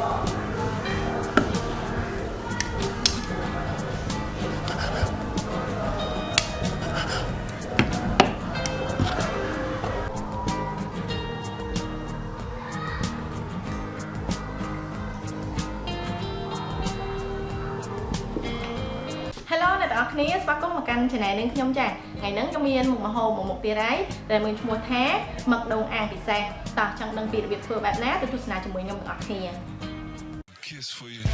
Stop. Hello អ្នកទាំងអស់គ្នាស្វាគមន៍មកកាន់ Channel នាងខ្ញុំចាថ្ងៃហ្នឹងខ្ញុំមានមុខម្ហូបមួយមុខទៀតហើយដែលមានឈ្មោះថាមឹកដូងអាំងពិសេសតោះចង់ដឹងពីរបៀបធ្វើបែបណាទៅទស្សនាជាមួយខ្ញុំទាំងអស់គ្នា Kiss for you.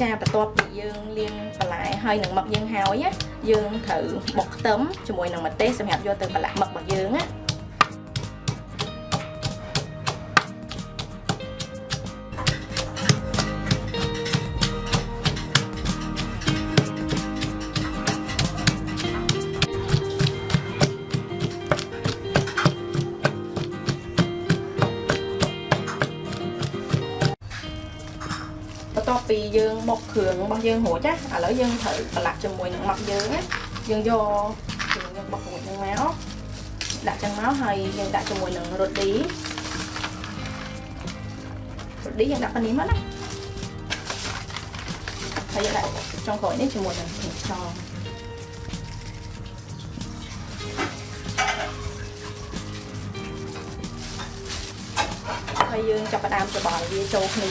ចាបន្ទាប់ពីយើងលាងបន្លែហើយនឹងមឹកយើងហើយណាយើងត្រូវបុកខ្ទឹមជាមួយនឹងម្ទេសសម្រាប់យកទៅប្រឡាក់មឹករបស់យើងណា បន្ទាប់ពីយើងបុកគ្រឿងរបស់យើងរួចណាឥឡូវយើងត្រូវប្រឡាក់ជាមួយនឹងមឹកយើងណាយើងយកគ្រឿងយើងបុករួចនឹងមកដាក់ចឹងមកហើយយើងដាក់ជាមួយនឹងរ៉ូឌីរ៉ូឌីយើងដាក់ប៉ុណ្នេះមកណាហើយយើងដាក់ចុងក្រោយនេះជាមួយនឹងខ្ទឹមសហើយយើងចាប់ផ្ដើមច្របល់វាចូលគ្នា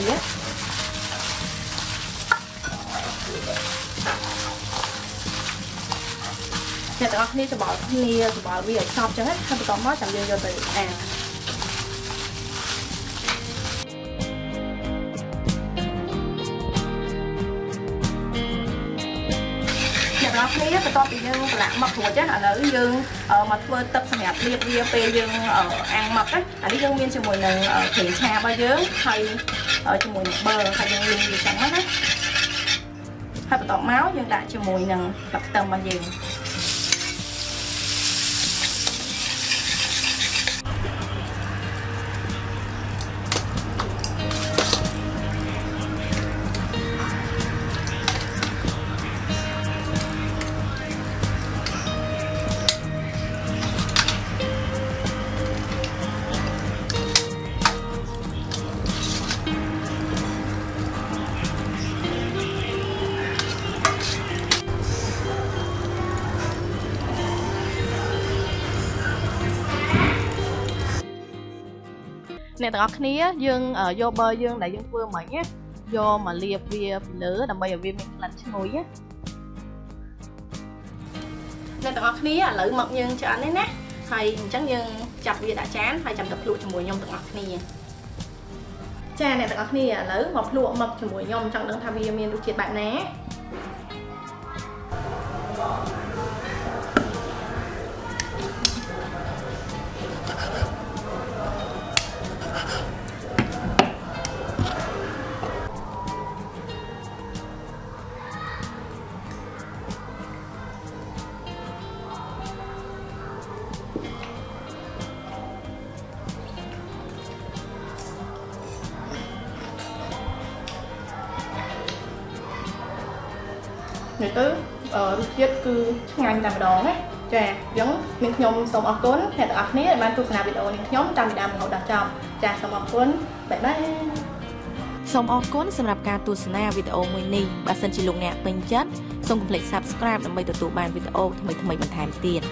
អ្នកទាំងអស់គ្នាច្បល់គ្នាច្បល់វាឲ្យសព្វចឹងណាហើយបន្ទាប់មកចាំយើងយកទៅអាំងអ្នកទាំងអស់គ្នាបន្ទាប់ពីយើងប្រឡាក់មឹករួចណាឥឡូវយើងមកធ្វើទឹកសម្រាប់លាបវាពេលយើងអាំងមឹកណាអានេះយើងមានជាមួយនឹងគ្រឿងឆារបស់យើងហើយជាមួយនឹងប៊ឺហើយយើងលាងវាចឹងណាហើយបន្ទាប់មកយើងដាក់ជាមួយនឹងទឹកខ្ទឹមរបស់យើង អ្នកទាំងអស់គ្នាយើងយកប៊ឺយើងដែលយើងធ្វើមិញណាយកមកលាបវាពីលើដើម្បីឲ្យវាមានក្លិនឈ្ងុយណាអ្នកទាំងអស់គ្នាឥឡូវមកយើងឆ្អិននេះណាហើយអញ្ចឹងយើងចាប់វាដាក់ចានហើយចាំទៅភ្លក់ជាមួយខ្ញុំទាំងអស់គ្នាចាអ្នកទាំងអស់គ្នាឥឡូវមកភ្លក់មឹកជាមួយខ្ញុំចង់ដឹងថាវាមានរសជាតិបែបណា និយាយទៅរសជាតិគឺឆ្ងាញ់តែម្ដងណាចាអញ្ចឹងនាងខ្ញុំសូមអរគុណអ្នកទាំងអស់គ្នាដែលបានទស្សនាវីដេអូនាងខ្ញុំតាមពីដើមរហូតដល់ចប់ចាសូមអរគុណបាយបាយសូមអរគុណសម្រាប់ការទស្សនាវីដេអូមួយនេះបើសិនជាលោកអ្នកពេញចិត្តសូមកុំភ្លេច Subscribe ដើម្បីទទួលបានវីដេអូថ្មីៗបន្ថែមទៀត